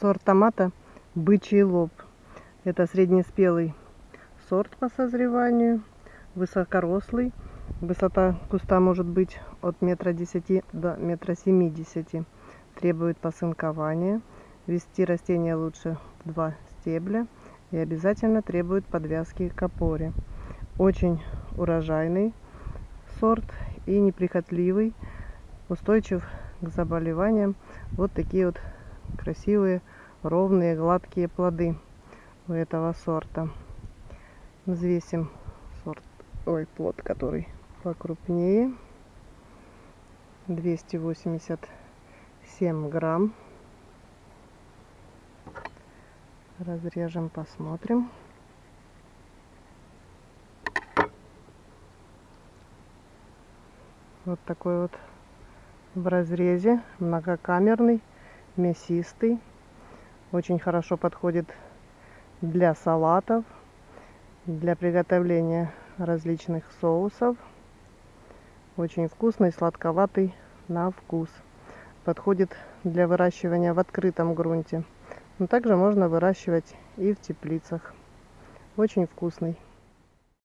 Сорт томата бычий лоб. Это среднеспелый сорт по созреванию, высокорослый. Высота куста может быть от метра десяти до метра семидесяти. Требует посынкования. Вести растение лучше в два стебля. И обязательно требует подвязки к опоре. Очень урожайный сорт и неприхотливый. Устойчив к заболеваниям. Вот такие вот красивые, ровные, гладкие плоды у этого сорта. Взвесим сорт, ой, плод, который покрупнее. 287 грамм. Разрежем, посмотрим. Вот такой вот в разрезе, многокамерный мясистый. Очень хорошо подходит для салатов, для приготовления различных соусов. Очень вкусный, сладковатый на вкус. Подходит для выращивания в открытом грунте. Но также можно выращивать и в теплицах. Очень вкусный.